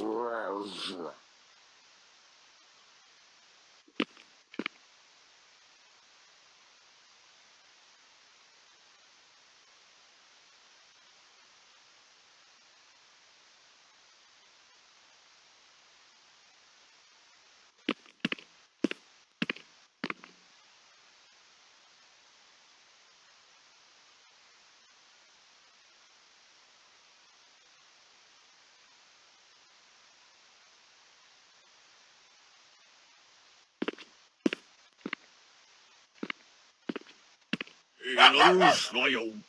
важно. Los, Illusion.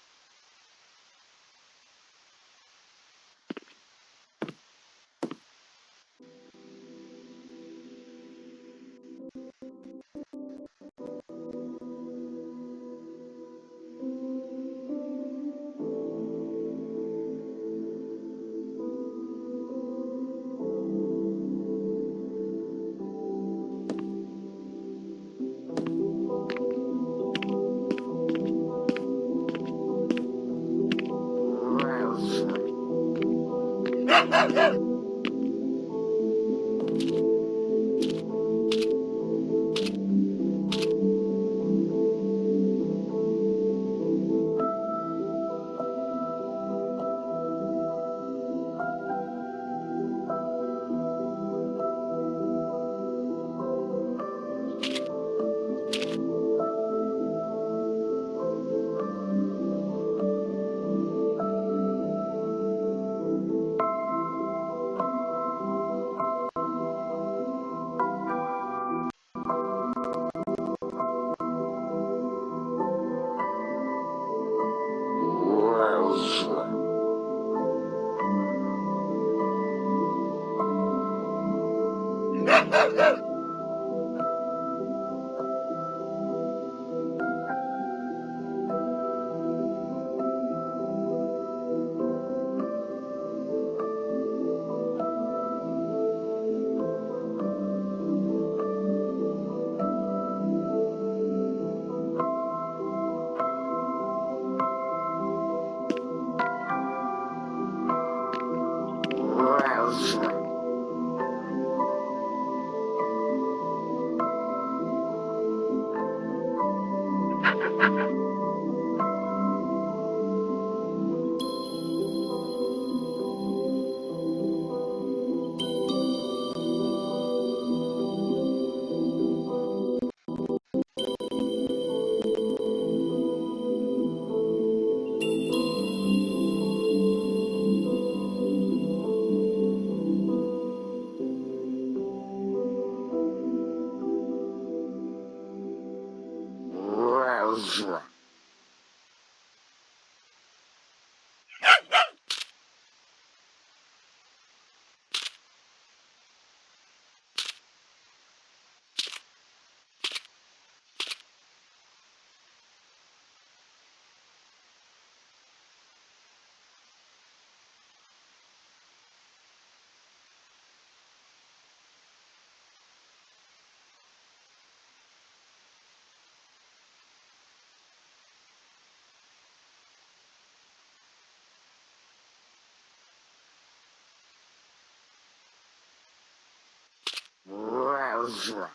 ржа.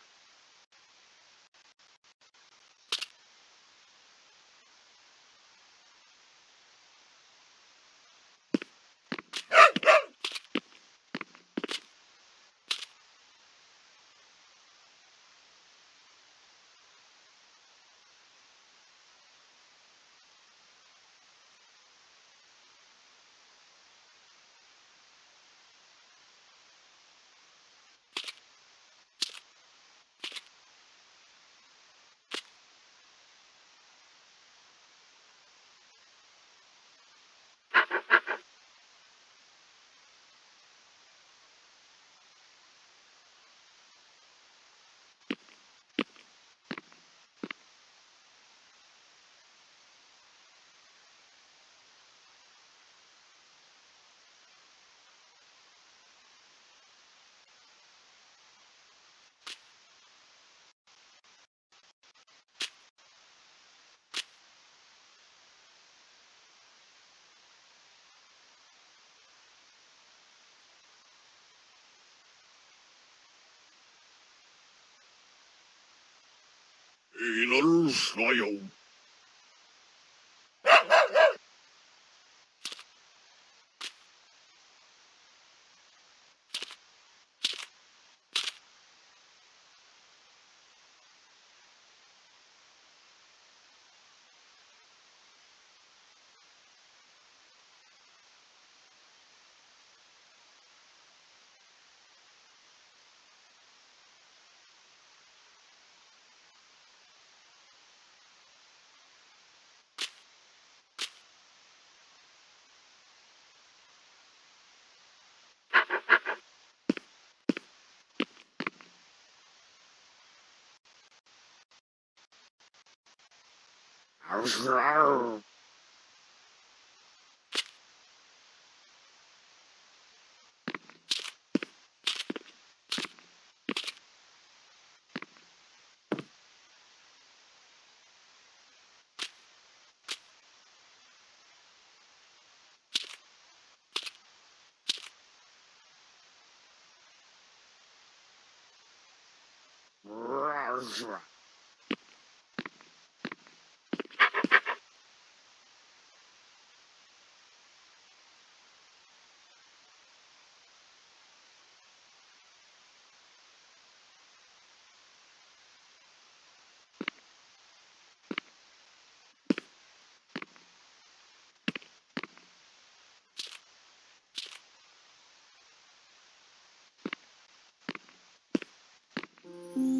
in all smile. Oh, w Música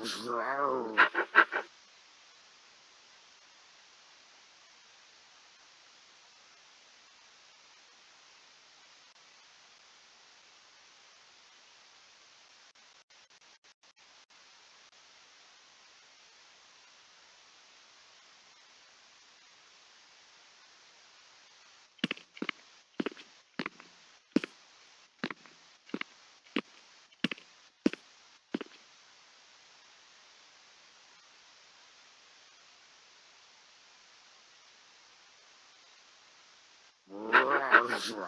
Oh, 是不是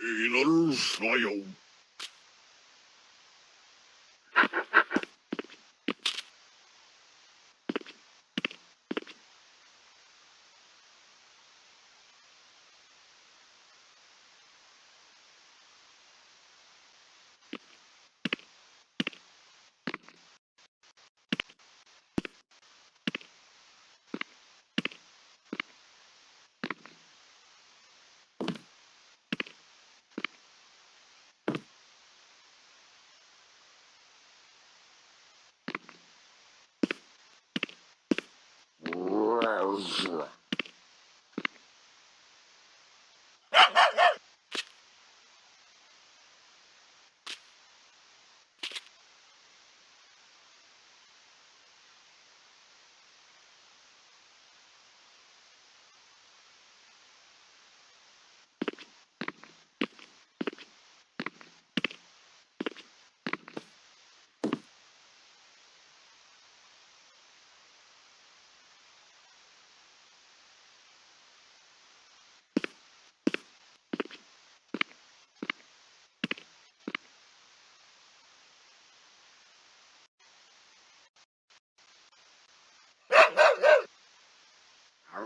Enos, no, jo.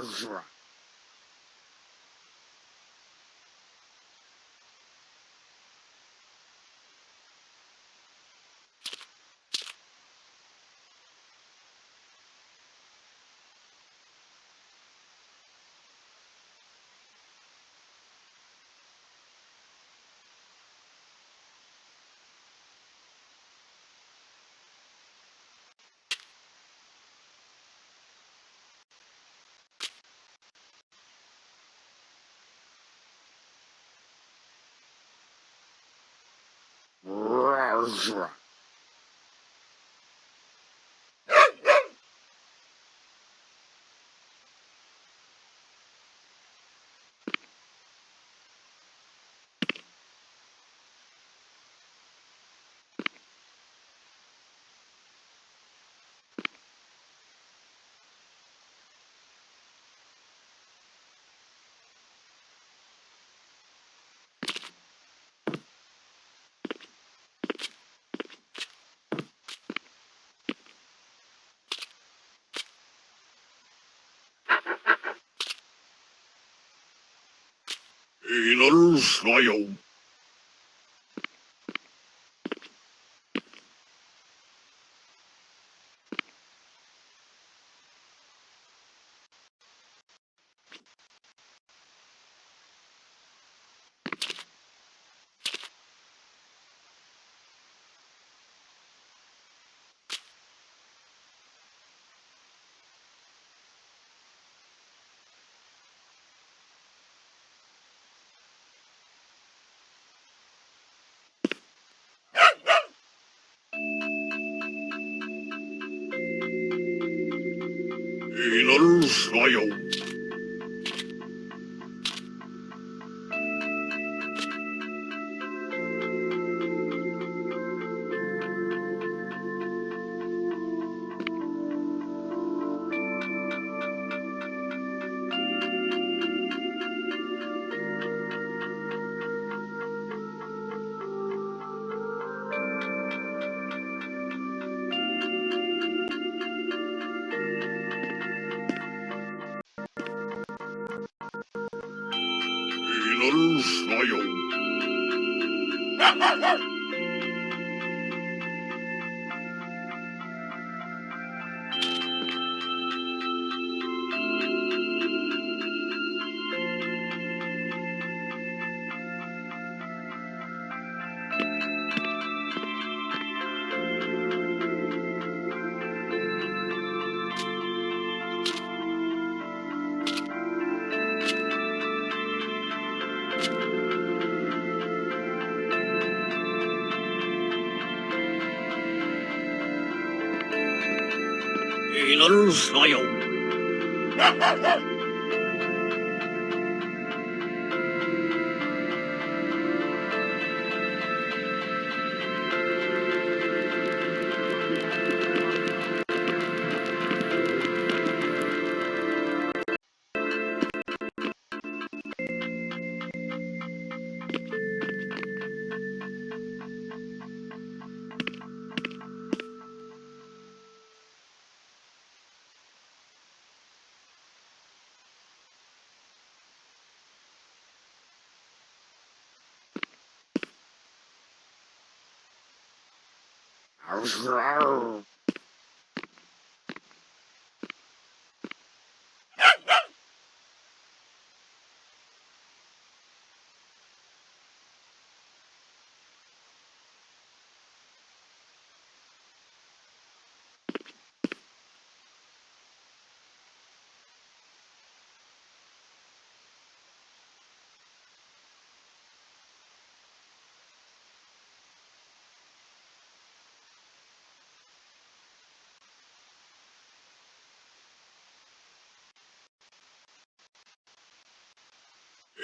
ржа. Arv. Eğilir smile. 祈るなよ。你哪所有？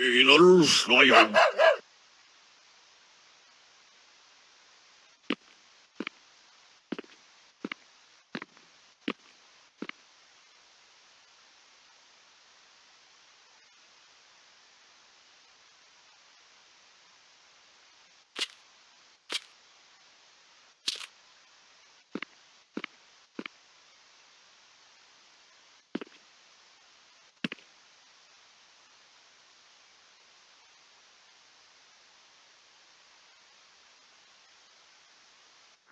İnanır mısın ayağım?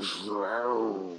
João.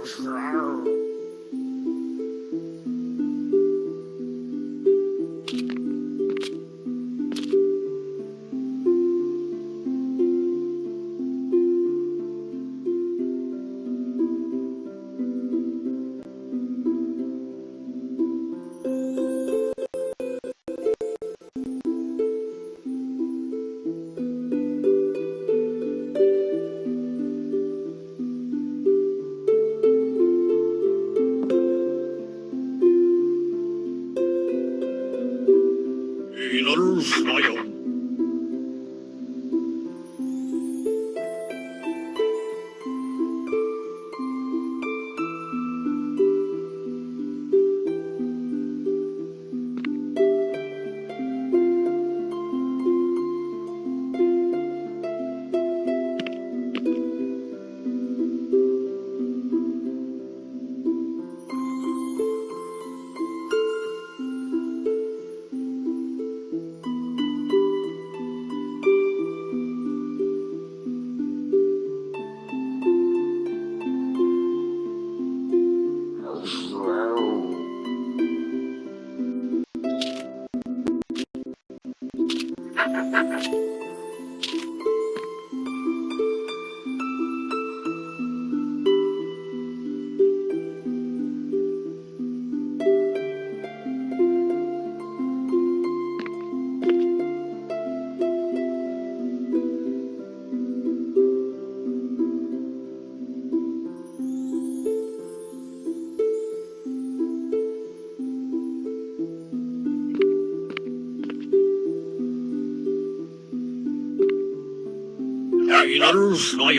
Wow. fly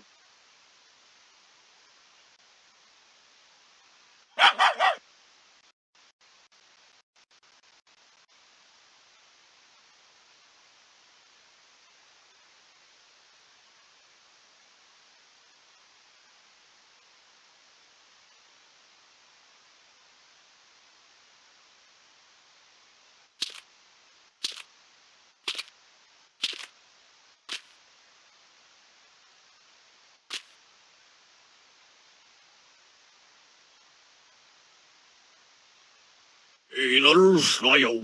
I no, no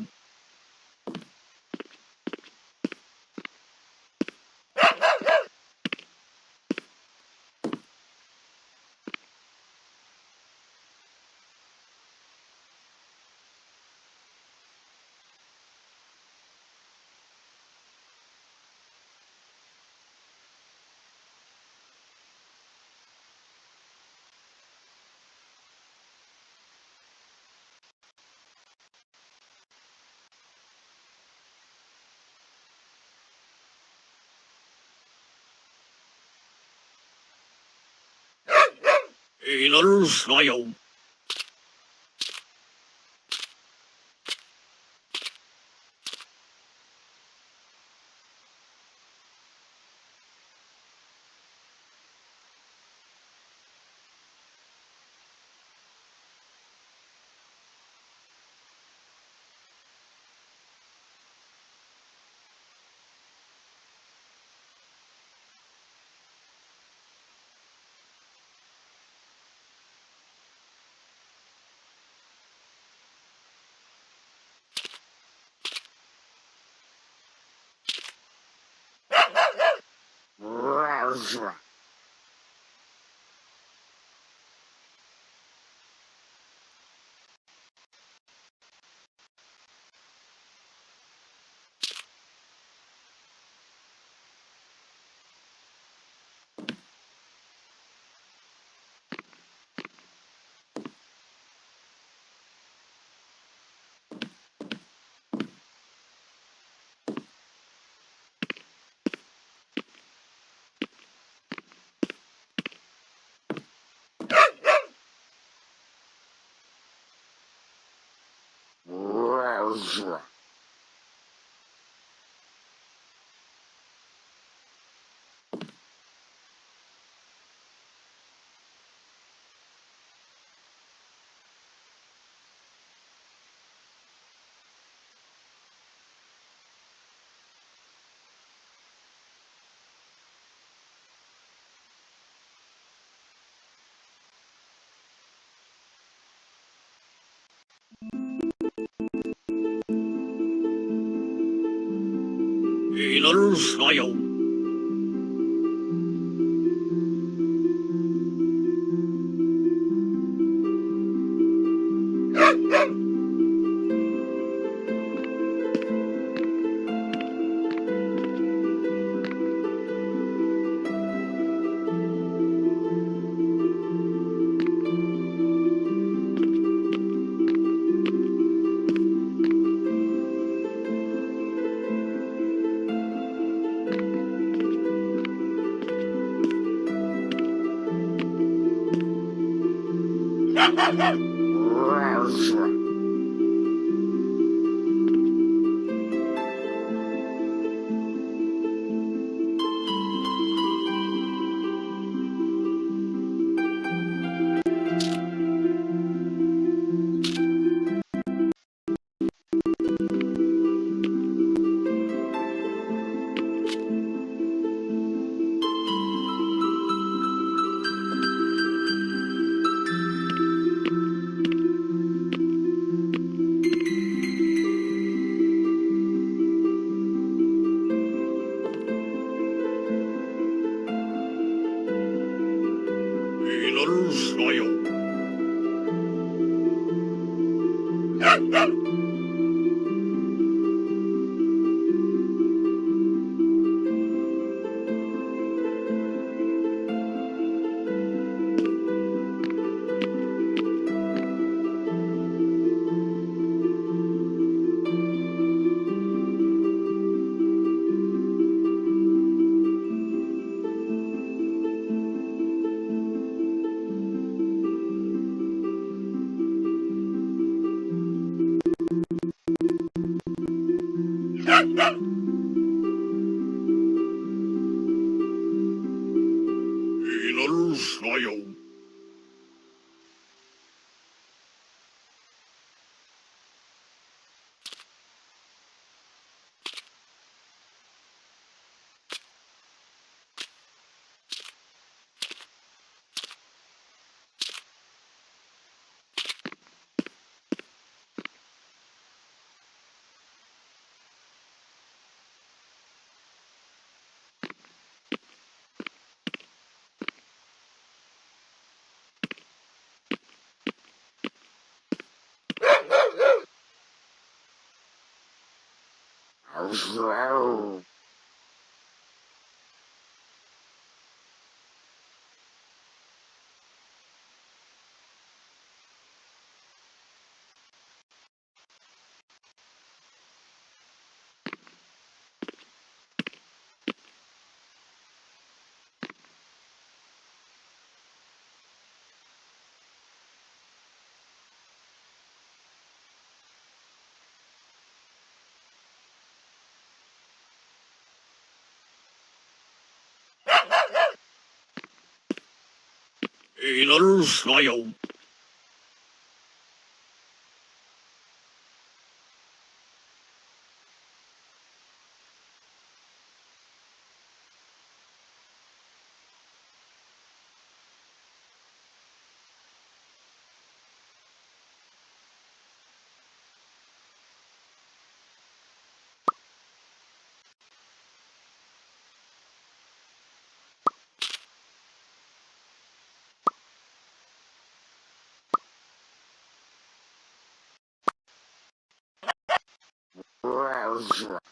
In others, I Basra. Важно. 你的路上有。João. Idols, Smile. ржет.